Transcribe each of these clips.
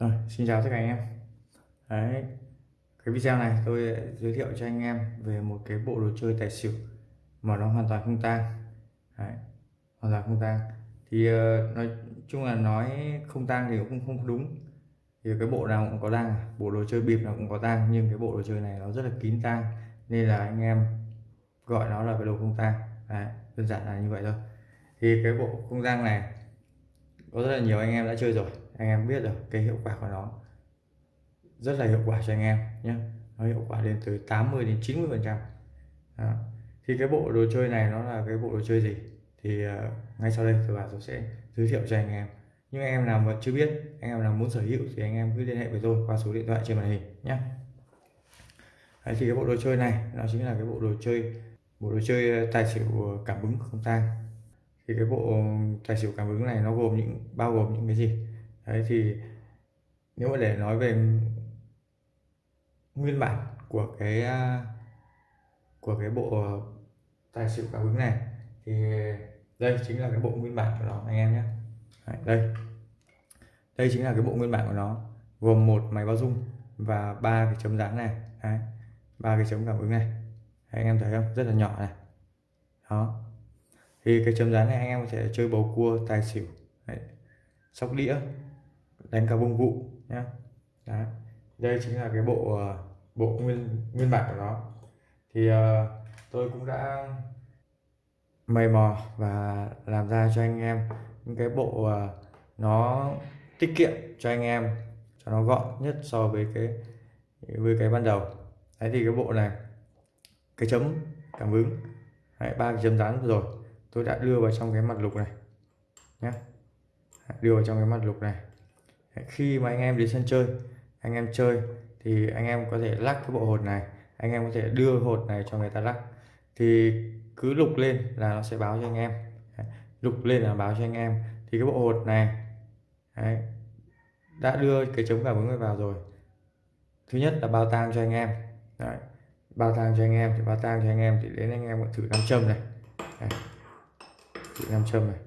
Rồi, xin chào tất cả anh em. Đấy, cái video này tôi giới thiệu cho anh em về một cái bộ đồ chơi tài xỉu mà nó hoàn toàn không tang. Đấy, hoàn toàn không tang. Thì ờ, nói chung là nói không tang thì cũng không đúng. Thì cái bộ nào cũng có tang bộ đồ chơi bịp nào cũng có tang nhưng cái bộ đồ chơi này nó rất là kín tang nên là anh em gọi nó là cái đồ không tang. Đơn giản là như vậy thôi. Thì cái bộ không tang này có rất là nhiều anh em đã chơi rồi anh em biết được cái hiệu quả của nó. Rất là hiệu quả cho anh em nhé nó hiệu quả lên tới 80 đến 90 phần trăm. Thì cái bộ đồ chơi này nó là cái bộ đồ chơi gì? Thì uh, ngay sau đây tôi bảo tôi sẽ giới thiệu cho anh em. Nhưng anh em nào mà chưa biết anh em nào muốn sở hữu thì anh em cứ liên hệ với tôi qua số điện thoại trên màn hình nhé Đấy, thì cái bộ đồ chơi này nó chính là cái bộ đồ chơi bộ đồ chơi ờ, tài xỉu ờ, cảm ứng không tang. Thì cái bộ tài xỉu cảm ứng này nó gồm những bao gồm những cái gì? Đấy, thì nếu mà để nói về nguyên bản của cái à, của cái bộ tài xỉu cảm ứng này, thì đây chính là cái bộ nguyên bản của nó, anh em nhé. Đây. Đây chính là cái bộ nguyên bản của nó, gồm một máy báo dung và ba cái chấm dáng này. Ba cái chấm cảm ứng này. Anh em thấy không? Rất là nhỏ này. Đó. Thì cái chấm dáng này anh em có thể chơi bầu cua, tài xỉu, Đấy. sóc đĩa đánh cả bông vụ nhé Đấy. đây chính là cái bộ ờ, bộ nguyên nguyên bản của nó. Thì uh, tôi cũng đã mày mò và làm ra cho anh em những cái bộ uh, nó tiết kiệm cho anh em cho nó gọn nhất so với cái với cái ban đầu. Đấy thì cái bộ này cái chấm cảm ứng. Ba cái chấm dán rồi tôi đã đưa vào trong cái mặt lục này nhé đưa vào trong cái mặt lục này khi mà anh em đến sân chơi anh em chơi thì anh em có thể lắc cái bộ hột này anh em có thể đưa hột này cho người ta lắc. Thì cứ lục lên là nó sẽ báo cho anh em. Lục lên là báo cho anh em. Thì cái bộ hột này đấy, đã đưa cái chống cảm ứng vào rồi. Thứ nhất là bao tang cho anh em. Đấy, bao tang cho anh em thì bao tang cho anh em thì đến anh em thử nam châm này. Đấy, thử nam châm này.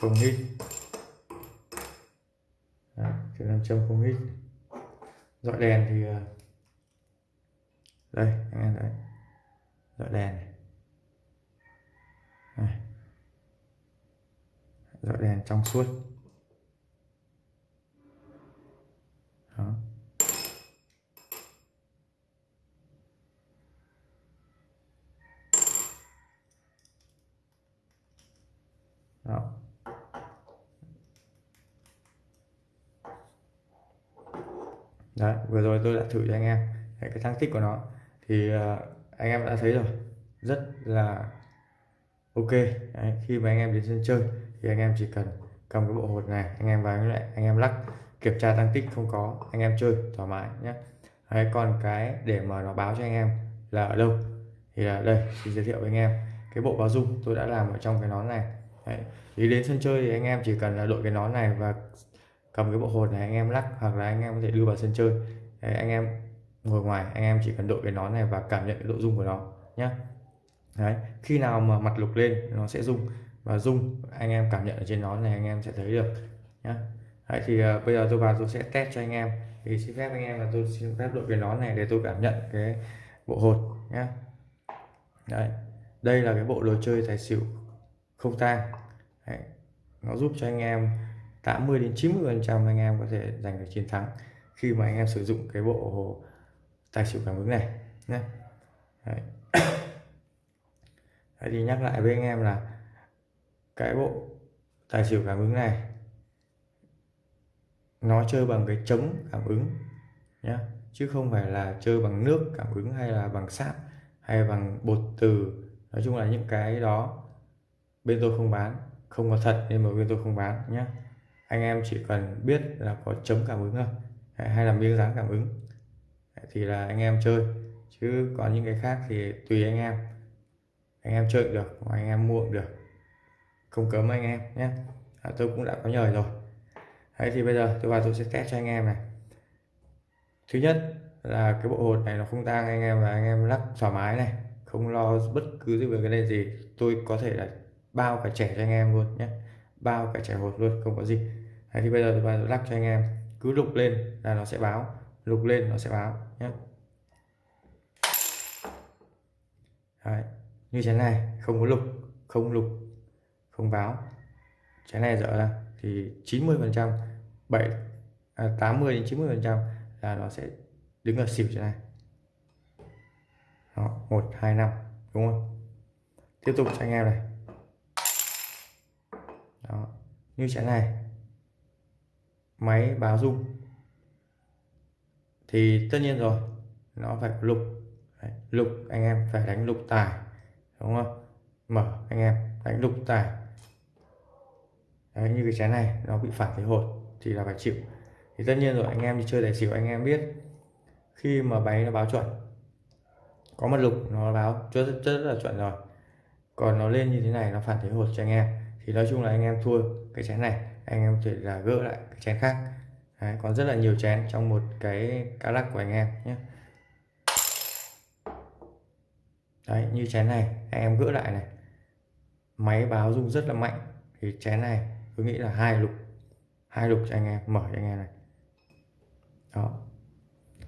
Không hít chỗ thử nam châm không hít dọi đèn thì à, đây, anh em thấy. Dọi đèn này. Đây. dọi đèn trong suốt. Đó. Đó. Đấy vừa rồi tôi đã thử cho anh em đấy, cái thăng tích của nó. Thì uh, anh em đã thấy rồi rất là ok. Đấy, khi mà anh em đến sân chơi thì anh em chỉ cần cầm cái bộ hột này anh em vào lại anh em lắc kiểm tra tăng tích không có anh em chơi thoải mái nhé đấy, còn cái để mà nó báo cho anh em là ở đâu thì là đây xin giới thiệu với anh em. Cái bộ báo dung tôi đã làm ở trong cái nón này. Đấy. thì đến sân chơi thì anh em chỉ cần là đội cái nón này và cầm cái bộ hột này anh em lắc hoặc là anh em có thể đưa vào sân chơi. Đấy, anh em ngồi ngoài anh em chỉ cần đội cái nón này và cảm nhận cái độ rung của nó nhé đấy khi nào mà mặt lục lên nó sẽ rung và rung anh em cảm nhận ở trên nón này anh em sẽ thấy được nhé đấy, thì uh, bây giờ tôi vào tôi sẽ test cho anh em. Thì xin phép anh em là tôi xin phép đội cái nón này để tôi cảm nhận cái bộ hột nhé đấy đây là cái bộ đồ chơi tài xỉu không tang. Nó giúp cho anh em 80 đến 90 phần trăm anh em có thể giành được chiến thắng khi mà anh em sử dụng cái bộ tài xỉu cảm ứng này nhé. Đấy. Đấy, thì nhắc lại với anh em là cái bộ tài xỉu cảm ứng này nó chơi bằng cái chống cảm ứng nhé chứ không phải là chơi bằng nước cảm ứng hay là bằng sáp hay bằng bột từ. Nói chung là những cái đó bên tôi không bán, không có thật nên mà bên tôi không bán nhé anh em chỉ cần biết là có chấm cảm ứng thôi hay là miếng dán cảm ứng thì là anh em chơi. Chứ còn những cái khác thì tùy anh em. Anh em chơi được mà anh em mua được. Không cấm anh em nhé. À, tôi cũng đã có nhờ rồi. Đấy thì bây giờ tôi vào tôi sẽ test cho anh em này. Thứ nhất là cái bộ hột này nó không tang anh em và anh em lắc thoải mái này không lo bất cứ gì về cái này gì. Tôi có thể là bao cả trẻ cho anh em luôn nhé bao cả trẻ hột luôn không có gì. Đấy, thì bây giờ tôi lắc cho anh em cứ lục lên là nó sẽ báo lục lên nó sẽ báo nhé Đấy, như thế này không có lục không lục không báo. Trái này dở ra thì 90 phần trăm 7 à, 80 đến 90 phần trăm là nó sẽ đứng ở xỉu thế này. Đó, 1 2 5 đúng không? Tiếp tục cho anh em này đó, như trái này. Máy báo rung. Thì tất nhiên rồi nó phải lục. Đấy, lục anh em phải đánh lục tài đúng không? Mở anh em đánh lục tài. Đấy, như cái chén này nó bị phản thế hột thì là phải chịu. Thì tất nhiên rồi anh em đi chơi tài xỉu anh em biết khi mà máy nó báo chuẩn có mặt lục nó báo rất, rất, rất là chuẩn rồi. Còn nó lên như thế này nó phản thế hột cho anh em thì nói chung là anh em thua cái chén này anh em có thể là gỡ lại cái chén khác. Đấy, còn rất là nhiều chén trong một cái cá lắc của anh em nhé. Đấy, như chén này anh em gỡ lại này. Máy báo rung rất là mạnh. Thì chén này tôi nghĩ là hai lục hai lục cho anh em mở cho anh em này. Đó.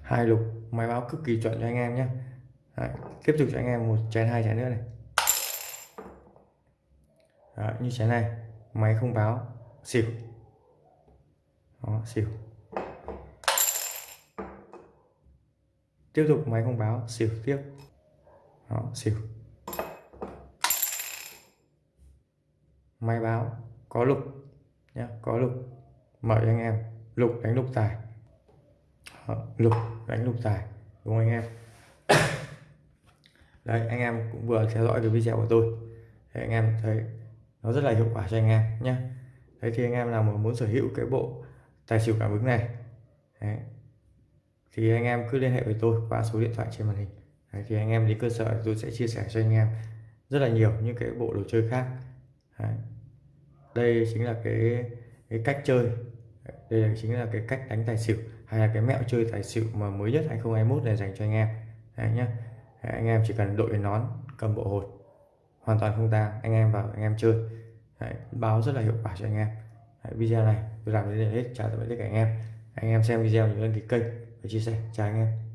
Hai lục máy báo cực kỳ chuẩn cho anh em nhé. Đấy, tiếp tục cho anh em một chén hai chén nữa này. Đó, như thế này. Máy không báo. Xỉu. Đó, xỉu. Tiếp tục máy không báo. Xỉu tiếp. Đó, xỉu. Máy báo. Có lục. Nhé có lục. Mời anh em. Lục đánh lục tài. Đó, lục đánh lục tài. Đúng không anh em? Đấy anh em cũng vừa theo dõi cái video của tôi. Thì anh em thấy nó rất là hiệu quả cho anh em nhé đấy thì anh em nào mà muốn sở hữu cái bộ tài xỉu cảm ứng này đấy, thì anh em cứ liên hệ với tôi qua số điện thoại trên màn hình. Đấy, thì anh em đến cơ sở tôi sẽ chia sẻ cho anh em rất là nhiều những cái bộ đồ chơi khác. Đấy. đây chính là cái cái cách chơi. Đây là chính là cái cách đánh tài xỉu hay là cái mẹo chơi tài xỉu mà mới nhất 2021 này dành cho anh em. Đấy nhé anh em chỉ cần đội nón cầm bộ hột hoàn toàn không tang anh em vào anh em chơi. Đấy, báo rất là hiệu quả cho anh em. Đấy, video này tôi làm đến đây hết. Chào tạm biệt tất cả anh em. Anh em xem video nhớ đăng ký kênh và chia sẻ. Chào anh em.